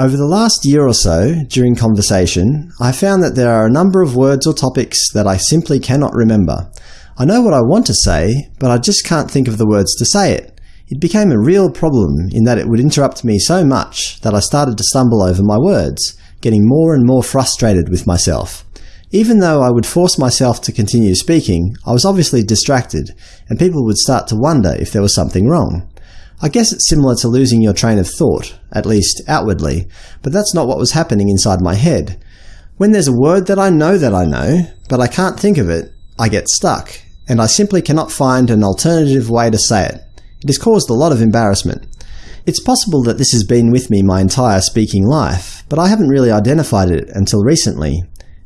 Over the last year or so, during conversation, I found that there are a number of words or topics that I simply cannot remember. I know what I want to say, but I just can't think of the words to say it. It became a real problem in that it would interrupt me so much that I started to stumble over my words, getting more and more frustrated with myself. Even though I would force myself to continue speaking, I was obviously distracted, and people would start to wonder if there was something wrong. I guess it's similar to losing your train of thought, at least outwardly, but that's not what was happening inside my head. When there's a word that I know that I know, but I can't think of it, I get stuck, and I simply cannot find an alternative way to say it. It has caused a lot of embarrassment. It's possible that this has been with me my entire speaking life, but I haven't really identified it until recently.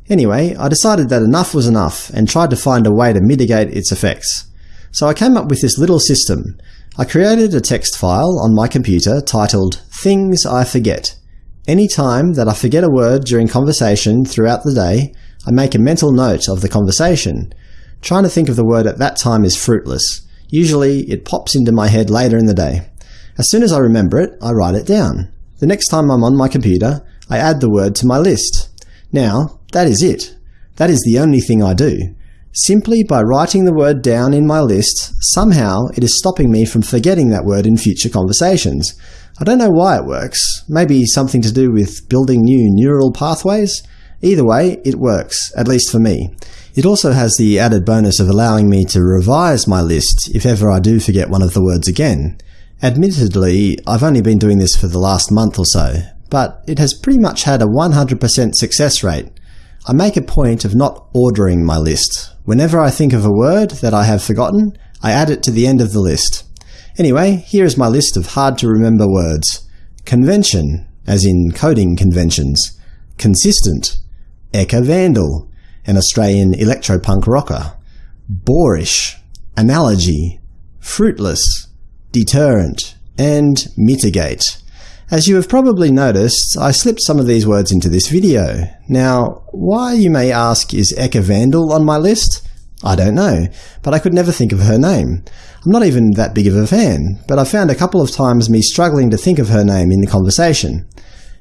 Anyway, I decided that enough was enough and tried to find a way to mitigate its effects. So I came up with this little system. I created a text file on my computer titled Things I Forget. Any time that I forget a word during conversation throughout the day, I make a mental note of the conversation. Trying to think of the word at that time is fruitless. Usually it pops into my head later in the day. As soon as I remember it, I write it down. The next time I'm on my computer, I add the word to my list. Now, that is it. That is the only thing I do. Simply by writing the word down in my list, somehow it is stopping me from forgetting that word in future conversations. I don't know why it works. Maybe something to do with building new neural pathways? Either way, it works, at least for me. It also has the added bonus of allowing me to revise my list if ever I do forget one of the words again. Admittedly, I've only been doing this for the last month or so, but it has pretty much had a 100% success rate. I make a point of not ordering my list. Whenever I think of a word that I have forgotten, I add it to the end of the list. Anyway, here is my list of hard-to-remember words. Convention, as in coding conventions. Consistent. Ekka Vandal, an Australian electropunk rocker. Boorish. Analogy. Fruitless. Deterrent. And mitigate. As you have probably noticed, I slipped some of these words into this video. Now, why, you may ask, is Ekka Vandal on my list? I don't know, but I could never think of her name. I'm not even that big of a fan, but I found a couple of times me struggling to think of her name in the conversation.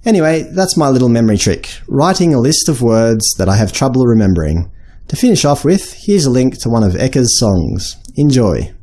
Anyway, that's my little memory trick, writing a list of words that I have trouble remembering. To finish off with, here's a link to one of Ekka's songs. Enjoy!